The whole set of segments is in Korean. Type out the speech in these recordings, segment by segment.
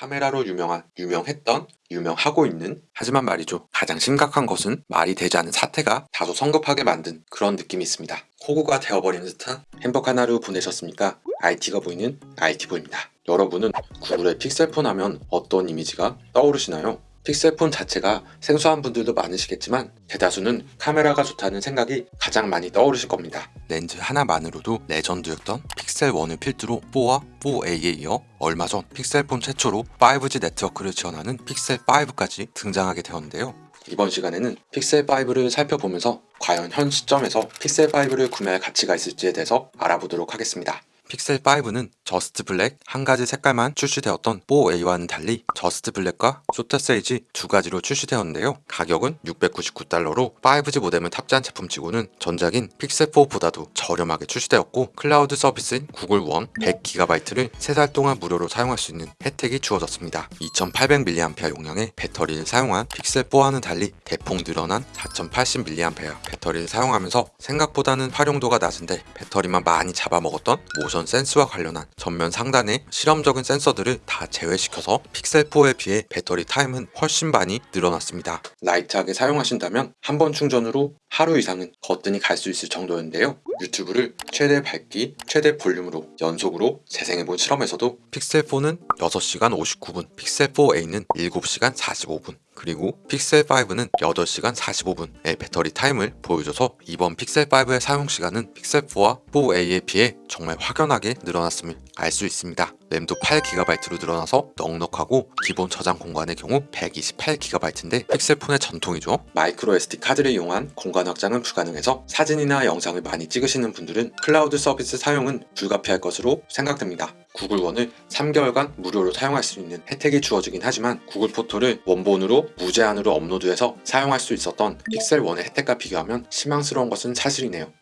카메라로 유명한, 유명했던, 유명하고 있는 하지만 말이죠. 가장 심각한 것은 말이 되지 않은 사태가 다소 성급하게 만든 그런 느낌이 있습니다. 호구가 되어버리는 듯한 행복 한 하루 보내셨습니까? IT가 보이는 IT보입니다. 여러분은 구글의 픽셀폰 하면 어떤 이미지가 떠오르시나요? 픽셀폰 자체가 생소한 분들도 많으시겠지만 대다수는 카메라가 좋다는 생각이 가장 많이 떠오르실 겁니다. 렌즈 하나만으로도 레전드였던 픽셀1을 필두로 4와 4A에 이어 얼마 전 픽셀폰 최초로 5G 네트워크를 지원하는 픽셀5까지 등장하게 되었는데요. 이번 시간에는 픽셀5를 살펴보면서 과연 현 시점에서 픽셀5를 구매할 가치가 있을지에 대해서 알아보도록 하겠습니다. 픽셀5는 Just Black 한 가지 색깔만 출시되었던 4A와는 달리 Just Black과 Sorta Sage 두 가지로 출시되었는데요. 가격은 699달러로 5G 모뎀을 탑재한 제품치고는 전작인 픽셀4보다도 저렴하게 출시되었고 클라우드 서비스인 구글 원 100GB를 3달 동안 무료로 사용할 수 있는 혜택이 주어졌습니다. 2800mAh 용량의 배터리를 사용한 픽셀4와는 달리 대폭 늘어난 4080mAh 배터리를 사용하면서 생각보다는 활용도가 낮은데 배터리만 많이 잡아먹었던 Motion Sense와 관련한 전면 상단의 실험적인 센서들을 다 제외시켜서 픽셀4에 비해 배터리 타임은 훨씬 많이 늘어났습니다. light하게 사용하신다면 한 번 충전으로 하루 이상은 거뜬히 갈 수 있을 정도였는데요. 유튜브를 최대 밝기, 최대 볼륨으로 연속으로 재생해본 실험에서도 픽셀4는 6시간 59분, 픽셀4A는 7시간 45분, 그리고 픽셀5는 8시간 45분의 배터리 타임을 보여줘서 이번 픽셀5의 사용시간은 픽셀4와 4A에 비해 정말 확연하게 늘어났음을 알 수 있습니다. 램도 8GB로 늘어나서 넉넉하고 기본 저장 공간의 경우 128GB인데 픽셀폰의 전통이죠. micro SD 카드를 이용한 공간 확장은 불가능해서 사진이나 영상을 많이 찍으시는 분들은 클라우드 서비스 사용은 불가피할 것으로 생각됩니다. 구글원을 3개월간 무료로 사용할 수 있는 혜택이 주어지긴 하지만 구글 포토를 원본으로 무제한으로 업로드해서 사용할 수 있었던 픽셀1의 혜택과 비교하면 실망스러운 것은 사실이네요.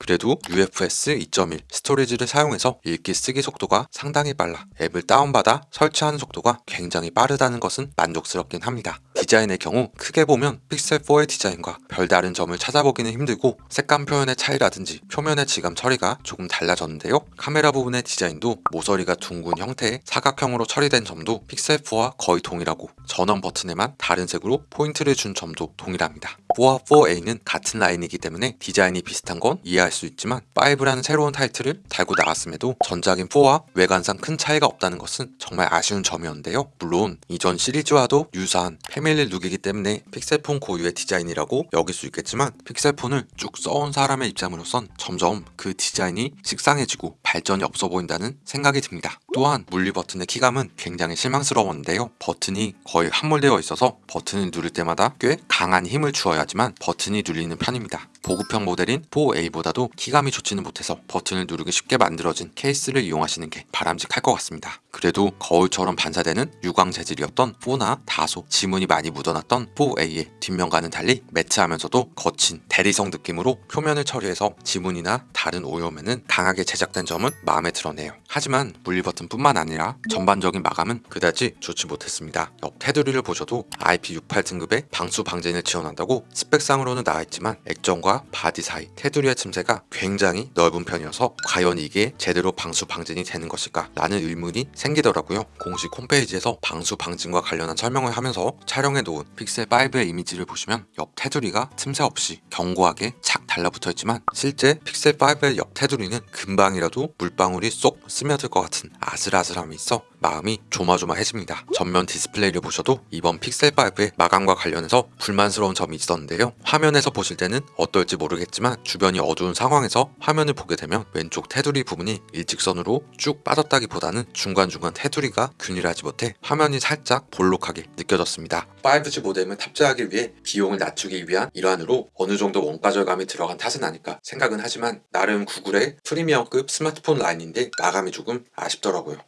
그래도 UFS 2.1 storage를 사용해서 읽기 쓰기 속도가 상당히 빨라 앱을 다운받아 설치하는 속도가 굉장히 빠르다는 것은 만족스럽긴 합니다. 디자인의 경우 크게 보면 픽셀4의 디자인과 별다른 점을 찾아보기는 힘들고 색감 표현의 차이라든지 표면의 질감 처리가 조금 달라졌는데요. 카메라 부분의 디자인도 모서리가 둥근 형태의 사각형으로 처리된 점도 픽셀4와 거의 동일하고 전원 버튼에만 다른 색으로 포인트를 준 점도 동일합니다. 4와 4A는 같은 라인이기 때문에 디자인이 비슷한 건 이해할 수 있지만 5라는 새로운 타이틀을 달고 나왔음에도 전작인 4와 외관상 큰 차이가 없다는 것은 정말 아쉬운 점이었는데요. 물론 이전 시리즈와도 유사한 family look이기 때문에 픽셀폰 고유의 디자인이라고 여길 수 있겠지만 픽셀폰을 쭉 써온 사람의 입장으로선 점점 그 디자인이 식상해지고 발전이 없어 보인다는 생각이 듭니다. 또한 물리 버튼의 키감은 굉장히 실망스러웠는데요. 버튼이 거의 함몰되어 있어서 버튼을 누를 때마다 꽤 강한 힘을 주어야지만 버튼이 눌리는 편입니다. 보급형 모델인 4A보다도 키감이 좋지는 못해서 버튼을 누르기 쉽게 만들어진 케이스를 이용하시는 게 바람직할 것 같습니다. 그래도 거울처럼 반사되는 유광 재질이었던 4나 다소 지문이 많이 묻어났던 4A의 뒷면과는 달리 매트하면서도 거친 대리석 느낌으로 표면을 처리해서 지문이나 다른 오염에는 강하게 제작된 점은 마음에 들었네요. 하지만 물리 버튼뿐만 아니라 전반적인 마감은 그다지 좋지 못했습니다. 옆 테두리를 보셔도 IP68 등급의 방수 방진을 지원한다고 스펙상으로는 나와있지만 액정과 바디 사이 테두리의 틈새가 굉장히 넓은 편이어서 과연 이게 제대로 방수 방진이 되는 것일까 라는 의문이 생기더라고요. 공식 홈페이지에서 방수 방진과 관련한 설명을 하면서 촬영해 놓은 픽셀5의 이미지를 보시면 옆 테두리가 틈새 없이 견고하게 착 달라붙어 있지만 실제 픽셀5의 옆 테두리는 금방이라도 물방울이 쏙 스며들 것 같은 아슬아슬함이 있어 마음이 조마조마해집니다. 전면 디스플레이를 보셔도 이번 픽셀5의 마감과 관련해서 불만스러운 점이 있었는데요. 화면에서 보실 때는 어떨지 모르겠지만 주변이 어두운 상황에서 화면을 보게 되면 왼쪽 테두리 부분이 일직선으로 쭉 빠졌다기보다는 중간중간 테두리가 균일하지 못해 화면이 살짝 볼록하게 느껴졌습니다. 5G 모뎀을 탑재하기 위해 비용을 낮추기 위한 일환으로 어느 정도 원가 절감이 들어간 탓은 아닐까 생각은 하지만 나름 구글의 프리미엄급 스마트폰 라인인데 마감이 조금 아쉽더라고요.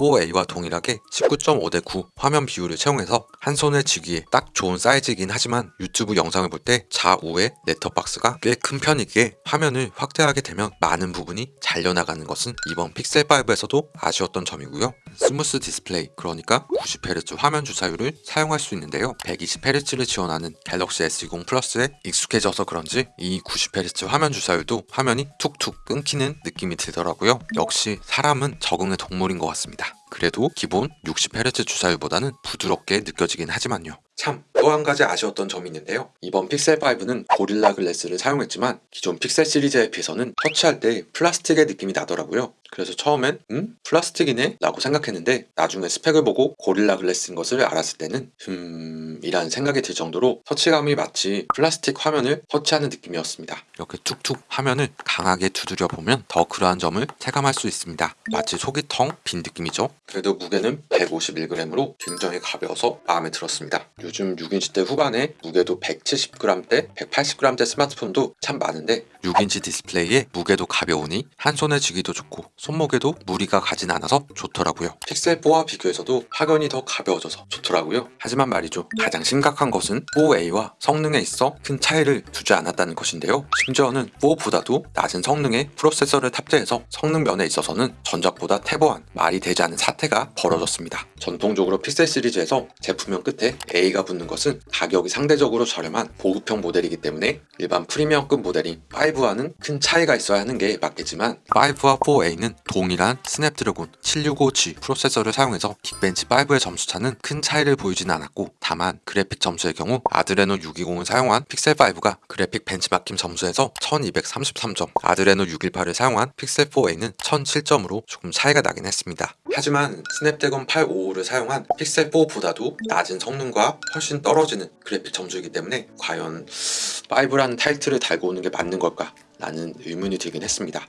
4A와 동일하게 19.5 대 9 화면 비율을 채용해서 한 손에 쥐기에 딱 좋은 사이즈이긴 하지만 유튜브 영상을 볼 때 좌우에 넷터박스가 꽤 큰 편이기에 화면을 확대하게 되면 많은 부분이 잘려나가는 것은 이번 픽셀5에서도 아쉬웠던 점이고요. smooth display 그러니까 90Hz 화면 주사율을 사용할 수 있는데요. 120Hz를 지원하는 갤럭시 S20 플러스에 익숙해져서 그런지 이 90Hz 화면 주사율도 화면이 툭툭 끊기는 느낌이 들더라고요. 역시 사람은 적응의 동물인 것 같습니다. 그래도 기본 60Hz 주사율보다는 부드럽게 느껴지긴 하지만요. 참, 또 한 가지 아쉬웠던 점이 있는데요. 이번 픽셀5는 고릴라 글래스를 사용했지만 기존 픽셀 시리즈에 비해서는 터치할 때 플라스틱의 느낌이 나더라고요. 그래서 처음엔 음? 플라스틱이네? 라고 생각했는데 나중에 스펙을 보고 고릴라 글래스인 것을 알았을 때는 음... 이라는 생각이 들 정도로 터치감이 마치 플라스틱 화면을 터치하는 느낌이었습니다. 이렇게 툭툭 화면을 강하게 두드려 보면 더 그러한 점을 체감할 수 있습니다. 마치 속이 텅 빈 느낌이죠. 그래도 무게는 151g으로 굉장히 가벼워서 마음에 들었습니다. 요즘 6인치 대 후반에 무게도 170g대, 180g대 스마트폰도 참 많은데 6인치 디스플레이에 무게도 가벼우니 한 손에 쥐기도 좋고 손목에도 무리가 가진 않아서 좋더라고요. 픽셀4와 비교해서도 확연히 더 가벼워져서 좋더라고요. 하지만 말이죠. 가장 심각한 것은 4A와 성능에 있어 큰 차이를 두지 않았다는 것인데요. 심지어는 4보다도 낮은 성능의 프로세서를 탑재해서 성능 면에 있어서는 전작보다 퇴보한 말이 되지 않는 사태가 벌어졌습니다. 전통적으로 픽셀 시리즈에서 제품명 끝에 A가 붙는 것은 가격이 상대적으로 저렴한 보급형 모델이기 때문에 일반 프리미엄급 모델인 5와는 큰 차이가 있어야 하는 게 맞겠지만 5와 4A는 동일한 스냅드래곤 765G 프로세서를 사용해서 긱벤치 5의 점수차는 큰 차이를 보이진 않았고 다만 그래픽 점수의 경우 아드레노 620을 사용한 픽셀5가 그래픽 벤치마킹 점수에서 1233점 아드레노 618을 사용한 픽셀4A는 1007점으로 조금 차이가 나긴 했습니다. 하지만 스냅드래곤 855를 사용한 픽셀4보다도 낮은 성능과 훨씬 떨어지는 그래픽 점수이기 때문에 과연 5라는 타이틀을 달고 오는 게 맞는 걸까? 라는 의문이 들긴 했습니다.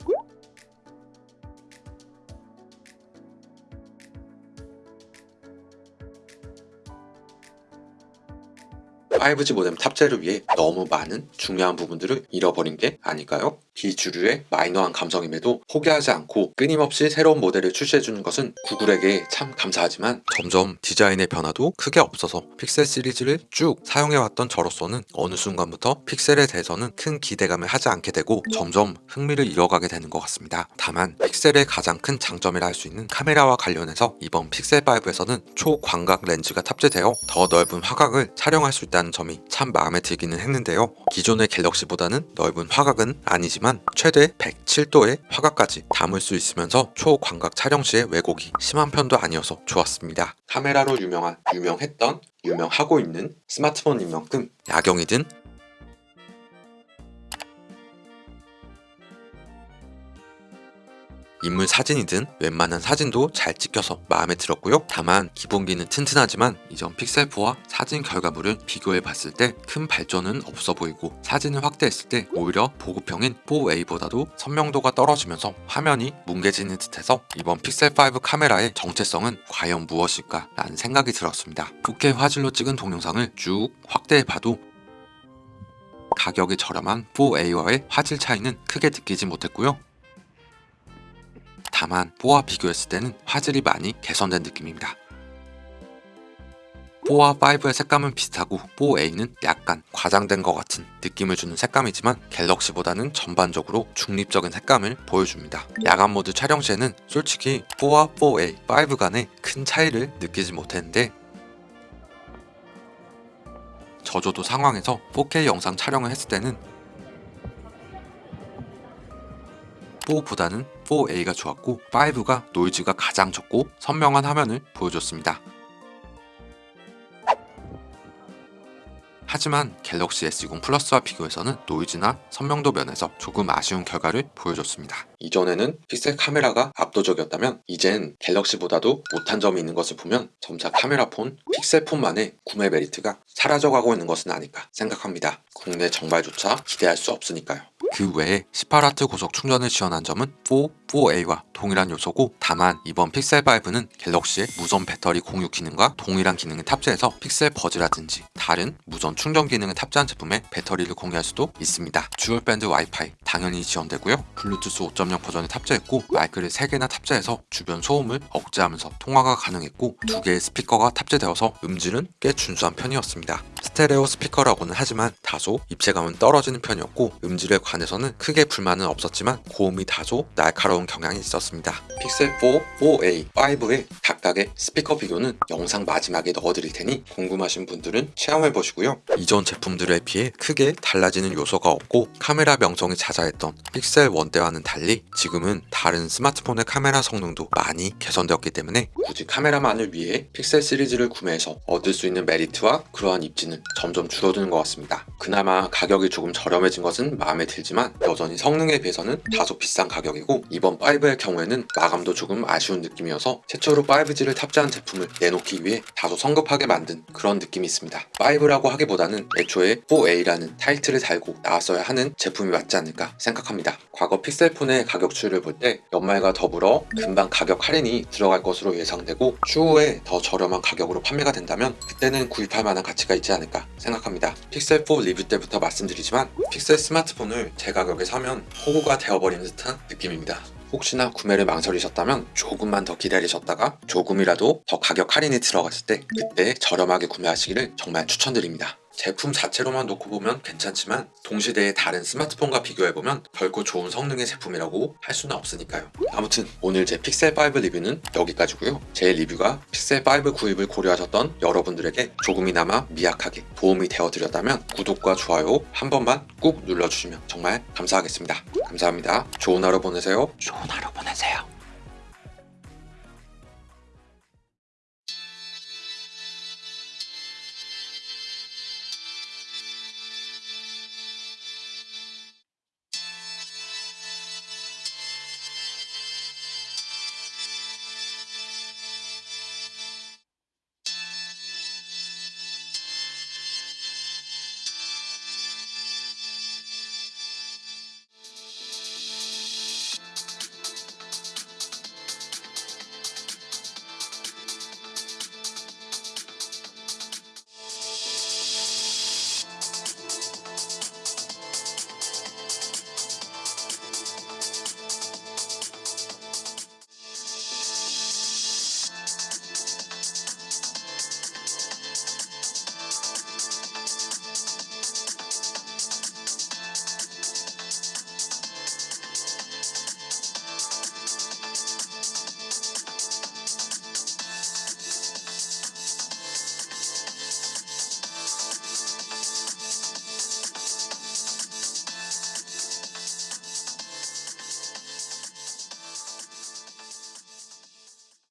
5G 모뎀 탑재를 위해 너무 많은 중요한 부분들을 잃어버린 게 아닐까요? 비주류의 마이너한 감성임에도 포기하지 않고 끊임없이 새로운 모델을 출시해주는 것은 구글에게 참 감사하지만 점점 디자인의 변화도 크게 없어서 픽셀 시리즈를 쭉 사용해왔던 저로서는 어느 순간부터 픽셀에 대해서는 큰 기대감을 하지 않게 되고 점점 흥미를 잃어가게 되는 것 같습니다. 다만 픽셀의 가장 큰 장점이라 할 수 있는 카메라와 관련해서 이번 픽셀5에서는 초광각 렌즈가 탑재되어 더 넓은 화각을 촬영할 수 있다는 점이 참 마음에 들기는 했는데요. 기존의 갤럭시보다는 넓은 화각은 아니지만 최대 107도의 화각까지 담을 수 있으면서 초광각 촬영 시의 왜곡이 심한 편도 아니어서 좋았습니다. 카메라로 유명한, 유명했던, 유명하고 있는 스마트폰인 만큼 야경이든 인물 사진이든 웬만한 사진도 잘 찍혀서 마음에 들었고요. 다만 기본기는 튼튼하지만 이전 픽셀4와 사진 결과물을 비교해 봤을 때 큰 발전은 없어 보이고 사진을 확대했을 때 오히려 보급형인 4A보다도 선명도가 떨어지면서 화면이 뭉개지는 듯해서 이번 픽셀5 카메라의 정체성은 과연 무엇일까 라는 생각이 들었습니다. 4K 화질로 찍은 동영상을 쭉 확대해 봐도 가격이 저렴한 4A와의 화질 차이는 크게 느끼지 못했고요. 다만 4와 비교했을 때는 화질이 많이 개선된 느낌입니다. 4와 5의 색감은 비슷하고 4A는 약간 과장된 것 같은 느낌을 주는 색감이지만 갤럭시보다는 전반적으로 중립적인 색감을 보여줍니다. 야간 모드 촬영 시에는 솔직히 4와 4A, 5 간의 큰 차이를 느끼지 못했는데 저조도 상황에서 4K 영상 촬영을 했을 때는 4보다는 4A가 좋았고 5가 노이즈가 가장 적고 선명한 화면을 보여줬습니다. 하지만 갤럭시 S20 플러스와 비교해서는 노이즈나 선명도 면에서 조금 아쉬운 결과를 보여줬습니다. 이전에는 픽셀 카메라가 압도적이었다면 이젠 갤럭시보다도 못한 점이 있는 것을 보면 점차 카메라폰, 픽셀폰만의 구매 메리트가 사라져가고 있는 것은 아닐까 생각합니다. 국내 정발조차 기대할 수 없으니까요. 그 외에 18W 고속 충전을 지원한 점은 4, 4A와 동일한 요소고 다만 이번 픽셀 5는 갤럭시의 무선 배터리 공유 기능과 동일한 기능을 탑재해서 픽셀 버즈라든지 다른 무선 충전 기능을 탑재한 제품에 배터리를 공유할 수도 있습니다. dual band 와이파이 당연히 지원되고요. 블루투스 5.0 버전을 탑재했고 마이크를 3개나 탑재해서 주변 소음을 억제하면서 통화가 가능했고 두 개의 스피커가 탑재되어서 음질은 꽤 준수한 편이었습니다. 스테레오 스피커라고는 하지만 다소 입체감은 떨어지는 편이었고 음질에 관해서는 크게 불만은 없었지만 고음이 다소 날카로운 경향이 있었습니다. 픽셀 4, 4A, 5의 각각의 스피커 비교는 영상 마지막에 넣어드릴 테니 궁금하신 분들은 체험해보시고요. 이전 제품들에 비해 크게 달라지는 요소가 없고 카메라 명성이 자자했던 픽셀 1 때와는 달리 지금은 다른 스마트폰의 카메라 성능도 많이 개선되었기 때문에 굳이 카메라만을 위해 픽셀 시리즈를 구매해서 얻을 수 있는 메리트와 그러한 입지는 점점 줄어드는 것 같습니다. 그나마 가격이 조금 저렴해진 것은 마음에 들지만 여전히 성능에 비해서는 다소 비싼 가격이고 이번 5의 경우에는 마감도 조금 아쉬운 느낌이어서 최초로 5G를 탑재한 제품을 내놓기 위해 다소 성급하게 만든 그런 느낌이 있습니다. 5라고 하기보다는 애초에 4A라는 타이틀을 달고 나왔어야 하는 제품이 맞지 않을까 생각합니다. 과거 픽셀폰의 가격 추이를 볼 때 연말과 더불어 금방 가격 할인이 들어갈 것으로 예상되고 추후에 더 저렴한 가격으로 판매가 된다면 그때는 구입할 만한 가치가 있지 않을까 생각합니다. 픽셀4 리뷰 때부터 말씀드리지만 픽셀 스마트폰을 제 가격에 사면 호구가 되어버리는 듯한 느낌입니다. 혹시나 구매를 망설이셨다면 조금만 더 기다리셨다가 조금이라도 더 가격 할인이 들어갔을 때 그때 저렴하게 구매하시기를 정말 추천드립니다. 제품 자체로만 놓고 보면 괜찮지만 동시대의 다른 스마트폰과 비교해보면 결코 좋은 성능의 제품이라고 할 수는 없으니까요. 아무튼 오늘 제 픽셀5 리뷰는 여기까지고요. 제 리뷰가 픽셀5 구입을 고려하셨던 여러분들에게 조금이나마 미약하게 도움이 되어드렸다면 구독과 좋아요 한 번만 꾹 눌러주시면 정말 감사하겠습니다. 감사합니다. 좋은 하루 보내세요. 좋은 하루 보내세요.